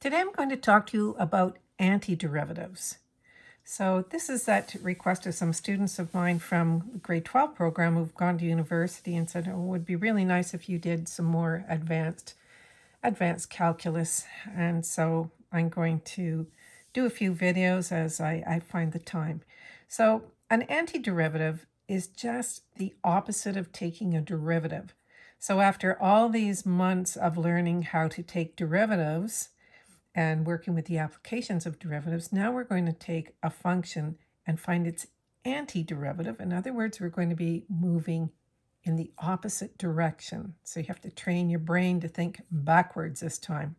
Today I'm going to talk to you about antiderivatives. So this is that request of some students of mine from the grade 12 program who've gone to university and said, oh, it would be really nice if you did some more advanced advanced calculus. And so I'm going to do a few videos as I, I find the time. So an antiderivative is just the opposite of taking a derivative. So after all these months of learning how to take derivatives, and working with the applications of derivatives, now we're going to take a function and find its antiderivative. In other words, we're going to be moving in the opposite direction. So you have to train your brain to think backwards this time.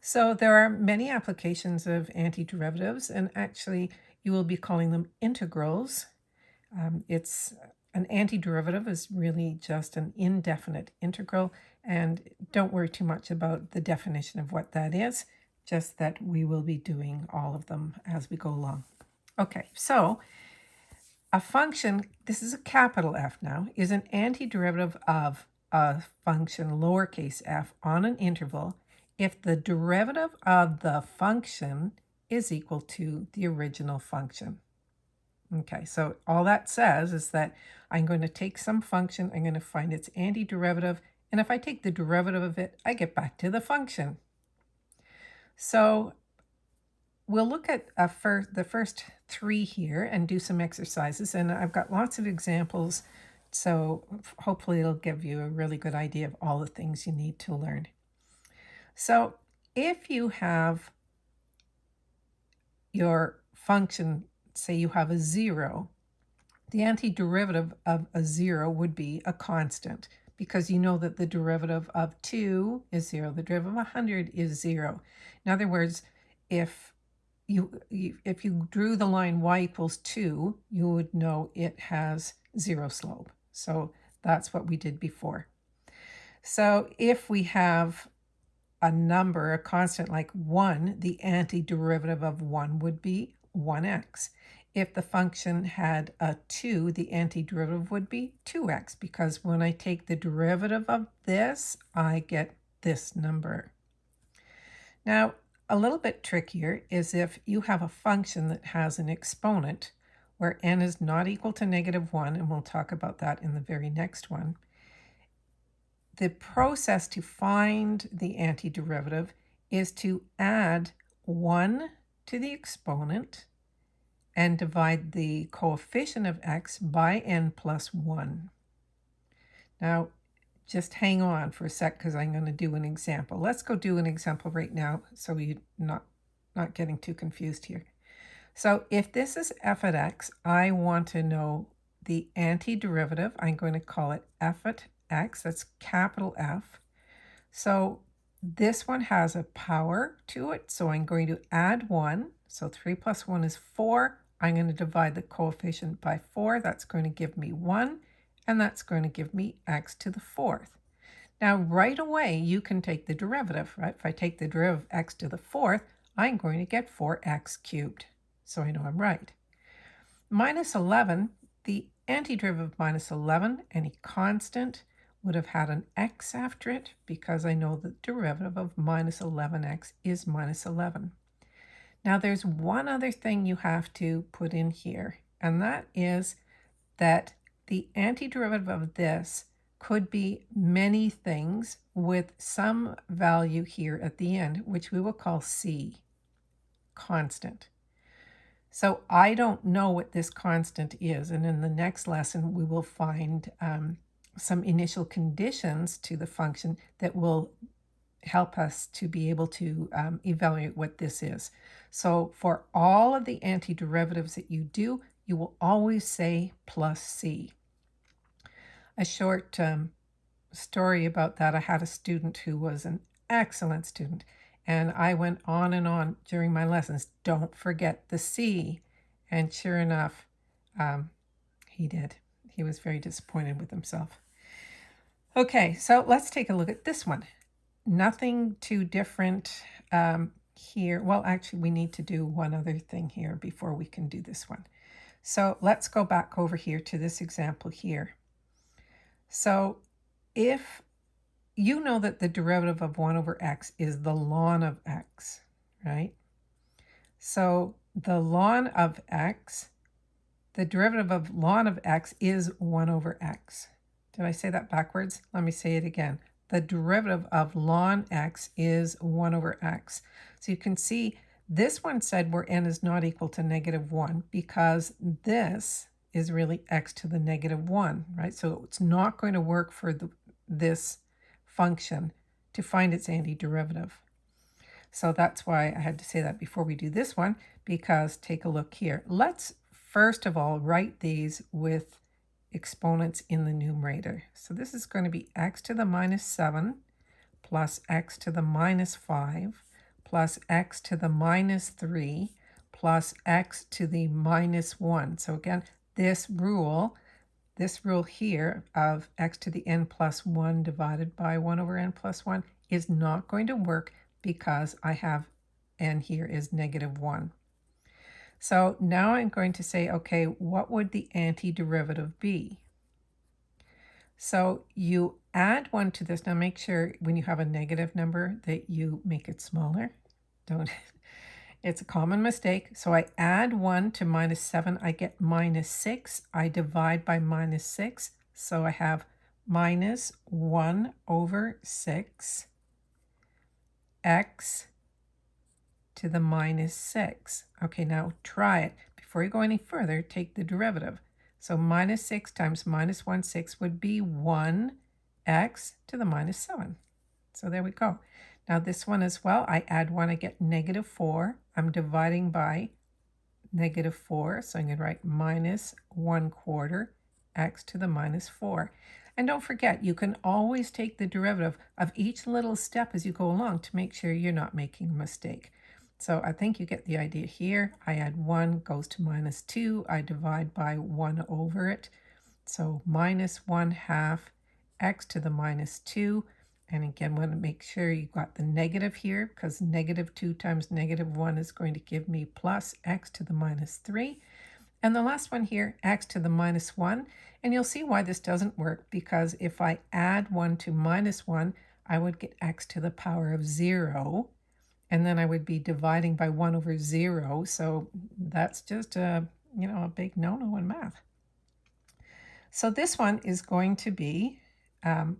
So there are many applications of antiderivatives, and actually you will be calling them integrals. Um, it's an antiderivative is really just an indefinite integral, and don't worry too much about the definition of what that is, just that we will be doing all of them as we go along. Okay, so a function, this is a capital F now, is an antiderivative of a function lowercase f on an interval if the derivative of the function is equal to the original function. Okay, so all that says is that I'm going to take some function, I'm going to find its antiderivative, and if I take the derivative of it, I get back to the function. So we'll look at fir the first three here and do some exercises. And I've got lots of examples, so hopefully it'll give you a really good idea of all the things you need to learn. So if you have your function, say you have a zero, the antiderivative of a zero would be a constant because you know that the derivative of 2 is 0. The derivative of 100 is 0. In other words, if you, if you drew the line y equals 2, you would know it has 0 slope. So that's what we did before. So if we have a number, a constant like 1, the antiderivative of 1 would be 1x. If the function had a 2, the antiderivative would be 2x because when I take the derivative of this, I get this number. Now, a little bit trickier is if you have a function that has an exponent where n is not equal to negative 1, and we'll talk about that in the very next one. The process to find the antiderivative is to add 1 to the exponent and divide the coefficient of x by n plus 1. Now, just hang on for a sec because I'm going to do an example. Let's go do an example right now so you're not, not getting too confused here. So if this is f at x, I want to know the antiderivative. I'm going to call it f at x. That's capital F. So this one has a power to it, so I'm going to add 1. So 3 plus 1 is 4. I'm going to divide the coefficient by 4. That's going to give me 1, and that's going to give me x to the fourth. Now, right away, you can take the derivative, right? If I take the derivative of x to the fourth, I'm going to get 4x cubed. So I know I'm right. Minus 11, the antiderivative of minus 11, any constant, would have had an x after it because I know the derivative of minus 11x is minus 11. Now there's one other thing you have to put in here, and that is that the antiderivative of this could be many things with some value here at the end, which we will call c, constant. So I don't know what this constant is, and in the next lesson we will find um, some initial conditions to the function that will help us to be able to um, evaluate what this is. So for all of the antiderivatives that you do, you will always say plus c. A short um, story about that, I had a student who was an excellent student, and I went on and on during my lessons, don't forget the c. And sure enough, um, he did. He was very disappointed with himself. Okay, so let's take a look at this one nothing too different um, here. Well, actually, we need to do one other thing here before we can do this one. So let's go back over here to this example here. So if you know that the derivative of 1 over x is the ln of x, right? So the ln of x, the derivative of ln of x is 1 over x. Did I say that backwards? Let me say it again. The derivative of ln x is 1 over x. So you can see this one said where n is not equal to negative 1 because this is really x to the negative 1, right? So it's not going to work for the, this function to find its antiderivative. So that's why I had to say that before we do this one, because take a look here. Let's first of all write these with exponents in the numerator. So this is going to be x to the minus 7 plus x to the minus 5 plus x to the minus 3 plus x to the minus 1. So again, this rule this rule here of x to the n plus 1 divided by 1 over n plus 1 is not going to work because I have n here is negative 1. So now I'm going to say, okay, what would the antiderivative be? So you add 1 to this. Now make sure when you have a negative number that you make it smaller. Don't it's a common mistake. So I add 1 to minus 7. I get minus 6. I divide by minus 6. So I have minus 1 over 6 x to the minus 6. Okay, now try it. Before you go any further, take the derivative. So minus 6 times minus 1 6 would be 1 x to the minus 7. So there we go. Now this one as well, I add 1, I get negative 4. I'm dividing by negative 4, so I'm going to write minus 1 quarter x to the minus 4. And don't forget, you can always take the derivative of each little step as you go along to make sure you're not making a mistake. So I think you get the idea here. I add 1 goes to minus 2. I divide by 1 over it. So minus 1 half x to the minus 2 and again, want to make sure you got the negative here because negative 2 times negative 1 is going to give me plus x to the minus 3. And the last one here, x to the minus 1. And you'll see why this doesn't work because if I add 1 to minus 1, I would get x to the power of 0. And then I would be dividing by 1 over 0. So that's just a, you know, a big no-no in math. So this one is going to be um,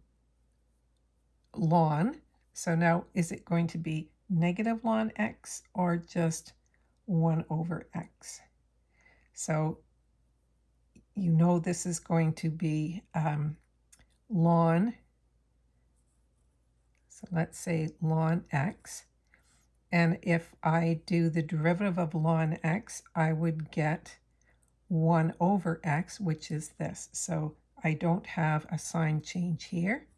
ln. So now is it going to be negative ln x or just 1 over x? So you know this is going to be um, ln. So let's say ln x. And if I do the derivative of ln x, I would get 1 over x, which is this. So I don't have a sign change here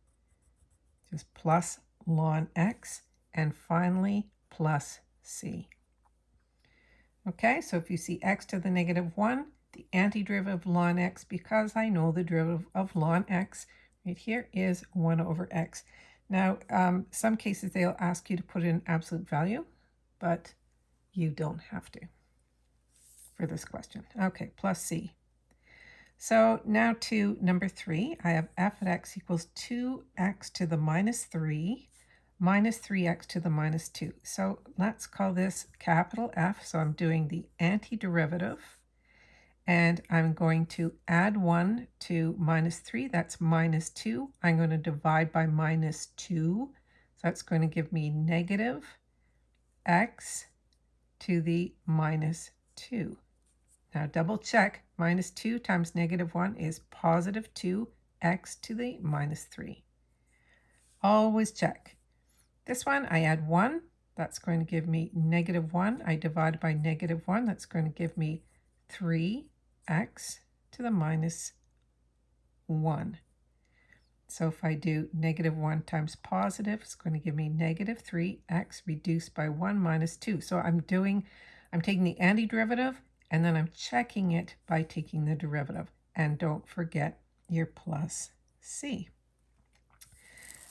just plus ln x, and finally plus c. Okay, so if you see x to the negative 1, the antiderivative of ln x, because I know the derivative of ln x right here is 1 over x. Now, um, some cases they'll ask you to put in absolute value, but you don't have to for this question. Okay, plus c. So now to number three, I have f at x equals 2x to the minus 3 minus 3x to the minus 2. So let's call this capital F. So I'm doing the antiderivative. And I'm going to add 1 to minus 3. That's minus 2. I'm going to divide by minus 2. So that's going to give me negative x to the minus 2. Now double check, minus 2 times negative 1 is positive 2x to the minus 3. Always check. This one, I add 1, that's going to give me negative 1. I divide by negative 1, that's going to give me 3x to the minus 1. So if I do negative 1 times positive, it's going to give me negative 3x reduced by 1 minus 2. So I'm doing, I'm taking the antiderivative and then I'm checking it by taking the derivative. And don't forget your plus c.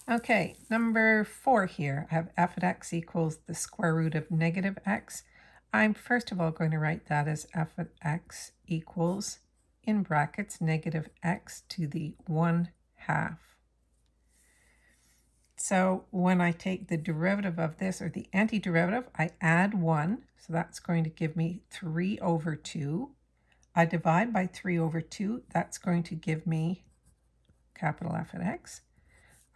Okay, number four here, I have f of x equals the square root of negative x. I'm first of all going to write that as f of x equals, in brackets, negative x to the 1 half. So when I take the derivative of this, or the antiderivative, I add 1. So that's going to give me 3 over 2. I divide by 3 over 2. That's going to give me capital F at x.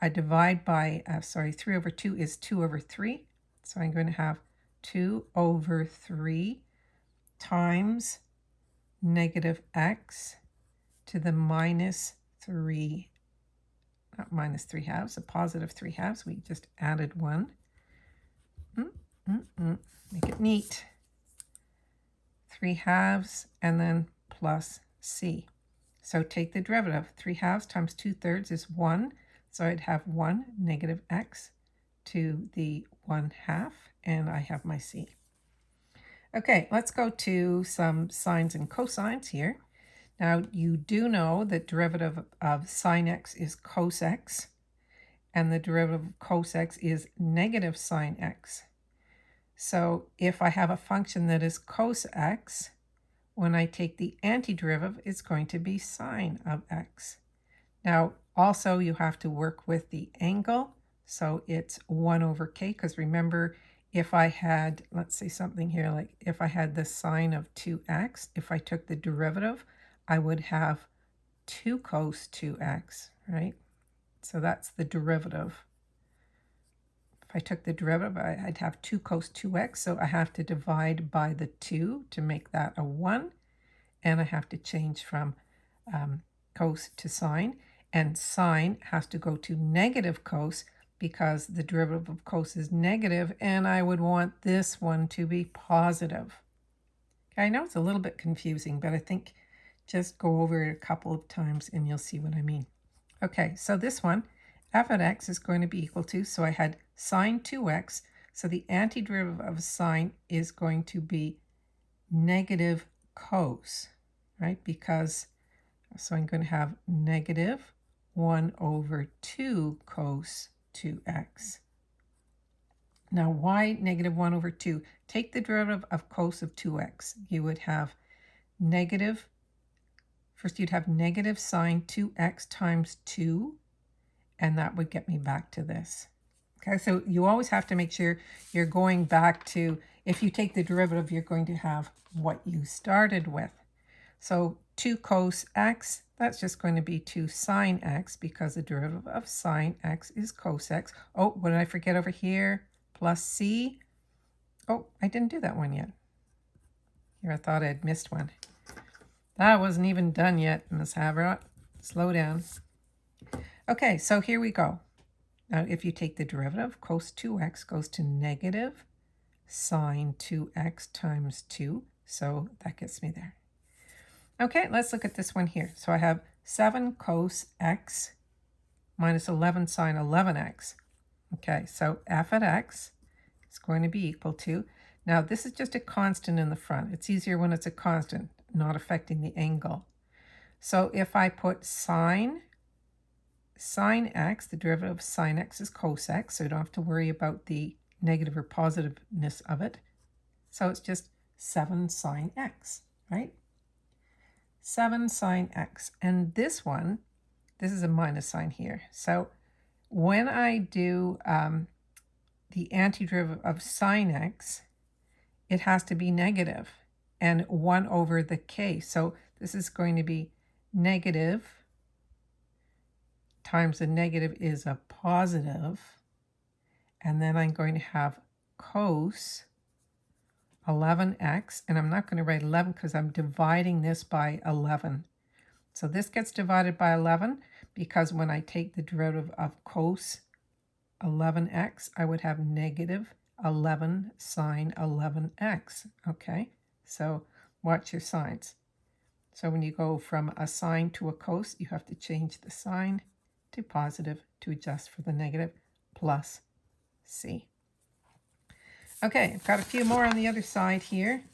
I divide by, uh, sorry, 3 over 2 is 2 over 3. So I'm going to have 2 over 3 times negative x to the minus 3 not minus 3 halves, a positive 3 halves. We just added 1. Mm, mm, mm. Make it neat. 3 halves and then plus c. So take the derivative. 3 halves times 2 thirds is 1. So I'd have 1 negative x to the 1 half, and I have my c. Okay, let's go to some sines and cosines here. Now, you do know that derivative of sine x is cos x, and the derivative of cos x is negative sine x. So if I have a function that is cos x, when I take the antiderivative, it's going to be sine of x. Now, also you have to work with the angle. So it's 1 over k, because remember, if I had, let's say something here, like if I had the sine of 2x, if I took the derivative, I would have 2 cos 2x, right? So that's the derivative. If I took the derivative, I'd have 2 cos 2x, so I have to divide by the 2 to make that a 1, and I have to change from um, cos to sine, and sine has to go to negative cos because the derivative of cos is negative, and I would want this one to be positive. Okay, I know it's a little bit confusing, but I think just go over it a couple of times and you'll see what I mean. Okay, so this one, f of x is going to be equal to, so I had sine 2x, so the antiderivative of sine is going to be negative cos, right? Because, so I'm going to have negative 1 over 2 cos 2x. Now, y negative 1 over 2? Take the derivative of cos of 2x. You would have negative First, you'd have negative sine 2x times 2, and that would get me back to this. Okay, so you always have to make sure you're going back to, if you take the derivative, you're going to have what you started with. So 2 cos x, that's just going to be 2 sine x because the derivative of sine x is cos x. Oh, what did I forget over here? Plus c. Oh, I didn't do that one yet. Here, I thought I'd missed one. That wasn't even done yet, Miss Haverot. Slow down. Okay, so here we go. Now, if you take the derivative, cos 2x goes to negative sine 2x times 2. So that gets me there. Okay, let's look at this one here. So I have 7 cos x minus 11 sine 11x. Okay, so f at x is going to be equal to, now this is just a constant in the front. It's easier when it's a constant not affecting the angle. So if I put sine, sine x, the derivative of sine x is cos x, so you don't have to worry about the negative or positiveness of it. So it's just 7 sine x, right? 7 sine x. And this one, this is a minus sign here. So when I do um, the antiderivative of sine x, it has to be negative and 1 over the k. So this is going to be negative times the negative is a positive, and then I'm going to have cos 11x, and I'm not going to write 11 because I'm dividing this by 11. So this gets divided by 11 because when I take the derivative of cos 11x, I would have negative 11 sine 11x, okay? So watch your signs. So when you go from a sine to a cos, you have to change the sign to positive to adjust for the negative plus c. Okay, I've got a few more on the other side here.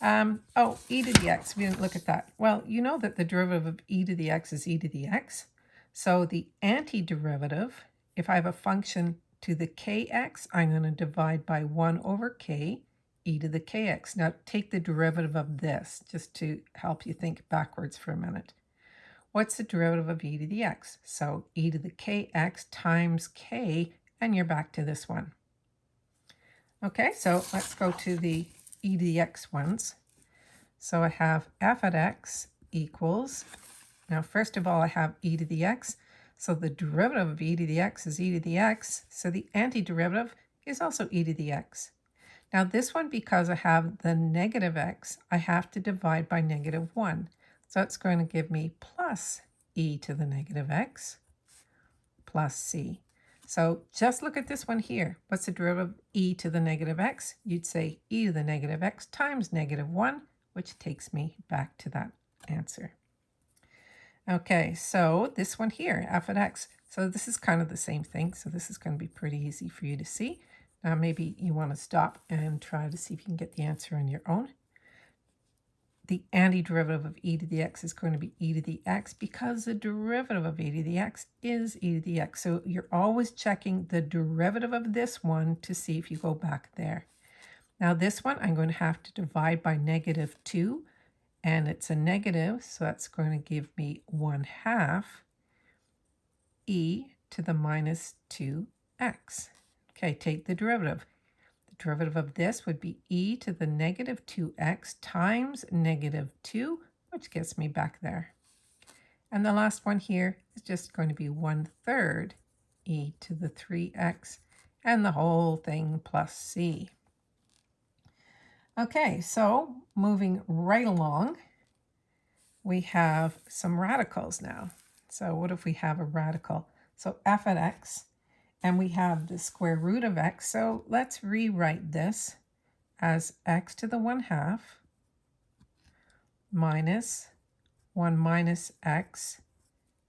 Um, oh, e to the x, we didn't look at that. Well, you know that the derivative of e to the x is e to the x. So the antiderivative, if I have a function to the kx, I'm going to divide by 1 over k e to the kx. Now take the derivative of this just to help you think backwards for a minute. What's the derivative of e to the x? So e to the kx times k, and you're back to this one. Okay, so let's go to the e to the x ones. So I have f at x equals, now first of all I have e to the x, so the derivative of e to the x is e to the x, so the antiderivative is also e to the x. Now this one, because I have the negative x, I have to divide by negative 1. So it's going to give me plus e to the negative x plus c. So just look at this one here. What's the derivative of e to the negative x? You'd say e to the negative x times negative 1, which takes me back to that answer. Okay, so this one here, f of x. So this is kind of the same thing. So this is going to be pretty easy for you to see. Now maybe you want to stop and try to see if you can get the answer on your own the antiderivative of e to the x is going to be e to the x because the derivative of e to the x is e to the x. So you're always checking the derivative of this one to see if you go back there. Now this one I'm going to have to divide by negative 2 and it's a negative so that's going to give me 1 half e to the minus 2x. Okay, take the derivative derivative of this would be e to the negative 2x times negative 2, which gets me back there. And the last one here is just going to be 1 third e to the 3x and the whole thing plus c. Okay, so moving right along, we have some radicals now. So what if we have a radical? So f at x and we have the square root of x. So let's rewrite this as x to the 1 half minus 1 minus x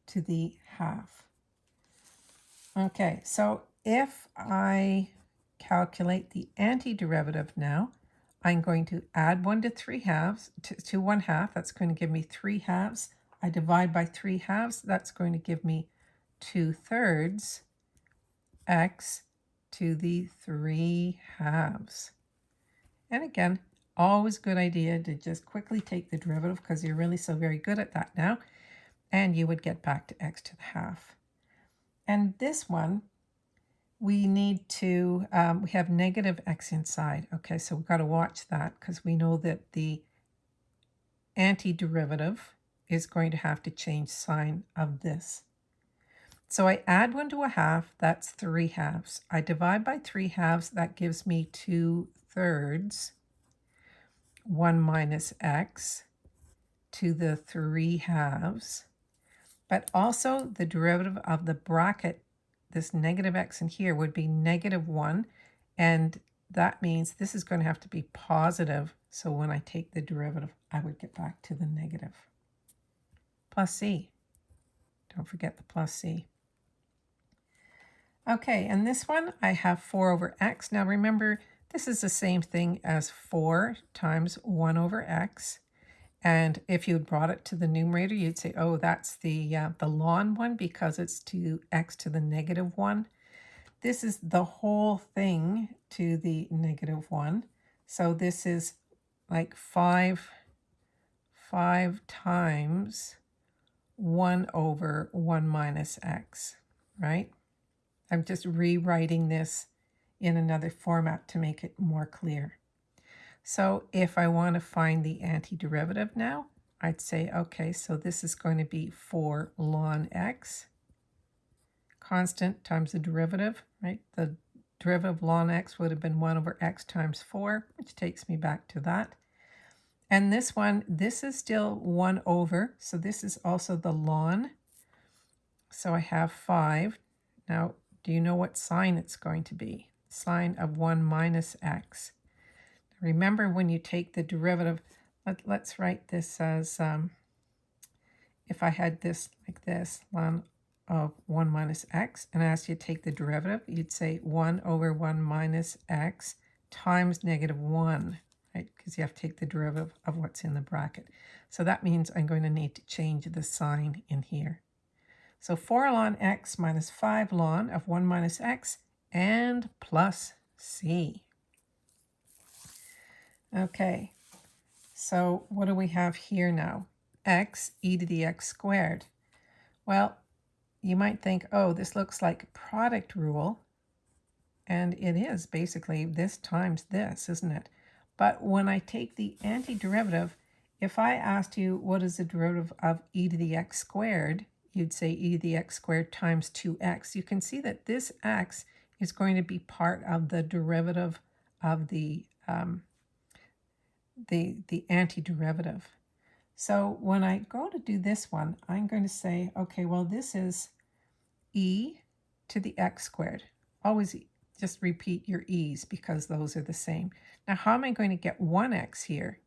to the half. Okay, so if I calculate the antiderivative now, I'm going to add 1 to 3 halves, to, to 1 half, that's going to give me 3 halves. I divide by 3 halves, that's going to give me 2 thirds x to the 3 halves. And again, always good idea to just quickly take the derivative because you're really so very good at that now. And you would get back to x to the half. And this one, we need to, um, we have negative x inside. Okay, so we've got to watch that because we know that the antiderivative is going to have to change sign of this. So I add 1 to a half, that's 3 halves. I divide by 3 halves, that gives me 2 thirds. 1 minus x to the 3 halves. But also the derivative of the bracket, this negative x in here, would be negative 1. And that means this is going to have to be positive. So when I take the derivative, I would get back to the negative. Plus c. Don't forget the plus c. Okay, and this one I have 4 over x. Now remember, this is the same thing as 4 times 1 over x. And if you brought it to the numerator, you'd say, oh, that's the, uh, the ln one because it's to x to the negative 1. This is the whole thing to the negative 1. So this is like 5, 5 times 1 over 1 minus x, right? I'm just rewriting this in another format to make it more clear. So if I want to find the antiderivative now, I'd say, okay, so this is going to be 4 ln x, constant times the derivative, right? The derivative of ln x would have been 1 over x times 4, which takes me back to that. And this one, this is still 1 over, so this is also the ln. So I have 5. Now, do you know what sign it's going to be? Sign of 1 minus x. Remember when you take the derivative, let, us write this as, um, if I had this like this, ln of 1 minus x, and as you to take the derivative, you'd say 1 over 1 minus x times negative 1, right? Because you have to take the derivative of what's in the bracket. So that means I'm going to need to change the sign in here. So 4 ln x minus 5 ln of 1 minus x and plus c. Okay, so what do we have here now? x e to the x squared. Well, you might think, oh, this looks like product rule, And it is basically this times this, isn't it? But when I take the antiderivative, if I asked you what is the derivative of e to the x squared, you'd say e to the x squared times 2x. You can see that this x is going to be part of the derivative of the, um, the, the antiderivative. So when I go to do this one, I'm going to say, okay, well, this is e to the x squared. Always just repeat your e's because those are the same. Now, how am I going to get 1x here?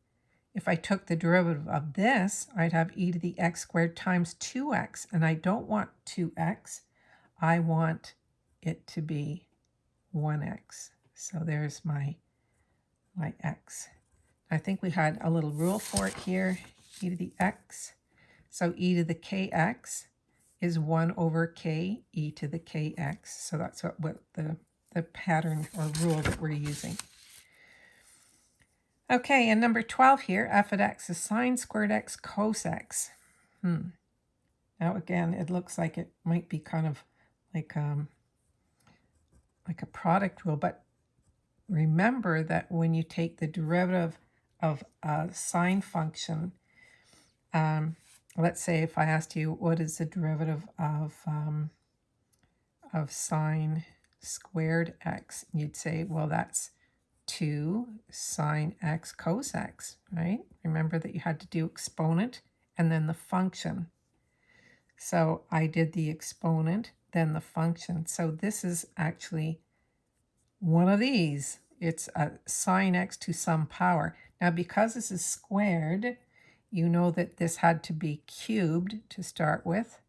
If I took the derivative of this, I'd have e to the x squared times 2x, and I don't want 2x. I want it to be 1x. So there's my, my x. I think we had a little rule for it here, e to the x. So e to the kx is 1 over k e to the kx. So that's what, what the the pattern or rule that we're using. Okay, and number 12 here, f of x is sine squared x cos x. Hmm. Now again, it looks like it might be kind of like um, like a product rule, but remember that when you take the derivative of a sine function, um, let's say if I asked you what is the derivative of um, of sine squared x, you'd say, well, that's 2 sine x cos x, right? Remember that you had to do exponent and then the function. So I did the exponent, then the function. So this is actually one of these. It's a sine x to some power. Now, because this is squared, you know that this had to be cubed to start with.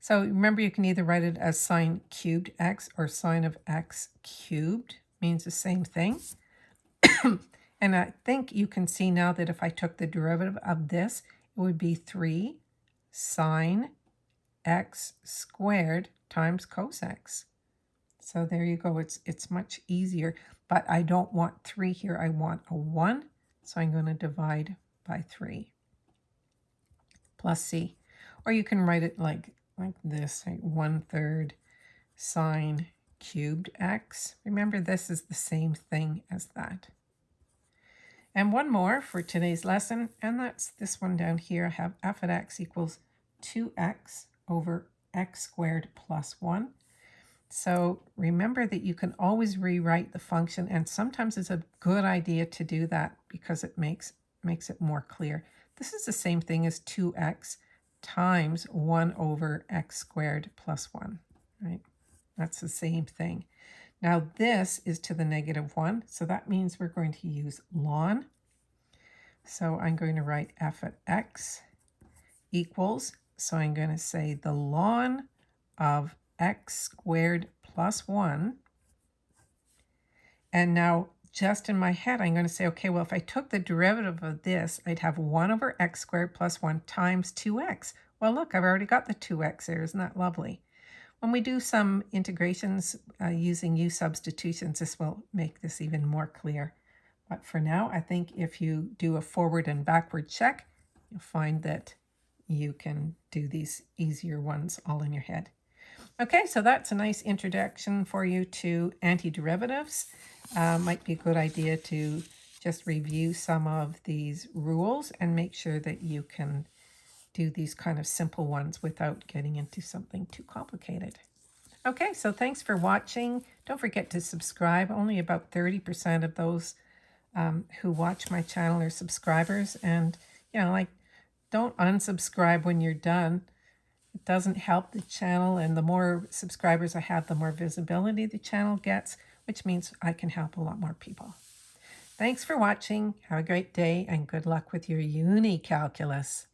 So remember, you can either write it as sine cubed x or sine of x cubed. Means the same thing. and I think you can see now that if I took the derivative of this, it would be 3 sine x squared times cos x. So there you go. It's, it's much easier, but I don't want 3 here. I want a 1, so I'm going to divide by 3 plus c. Or you can write it like like this, like one third sine cubed x. Remember, this is the same thing as that. And one more for today's lesson, and that's this one down here. I have f of x equals 2x over x squared plus 1. So remember that you can always rewrite the function, and sometimes it's a good idea to do that because it makes, makes it more clear. This is the same thing as 2x times 1 over x squared plus 1, right? That's the same thing. Now this is to the negative 1, so that means we're going to use ln. So I'm going to write f of x equals, so I'm going to say the ln of x squared plus 1. And now just in my head, I'm going to say, okay, well, if I took the derivative of this, I'd have 1 over x squared plus 1 times 2x. Well, look, I've already got the 2x there. Isn't that lovely? When we do some integrations uh, using u substitutions, this will make this even more clear. But for now, I think if you do a forward and backward check, you'll find that you can do these easier ones all in your head. Okay, so that's a nice introduction for you to antiderivatives. Uh, might be a good idea to just review some of these rules and make sure that you can do these kind of simple ones without getting into something too complicated. Okay, so thanks for watching. Don't forget to subscribe. Only about 30% of those um, who watch my channel are subscribers. And, you know, like, don't unsubscribe when you're done. It doesn't help the channel. And the more subscribers I have, the more visibility the channel gets which means I can help a lot more people. Thanks for watching. Have a great day and good luck with your uni calculus.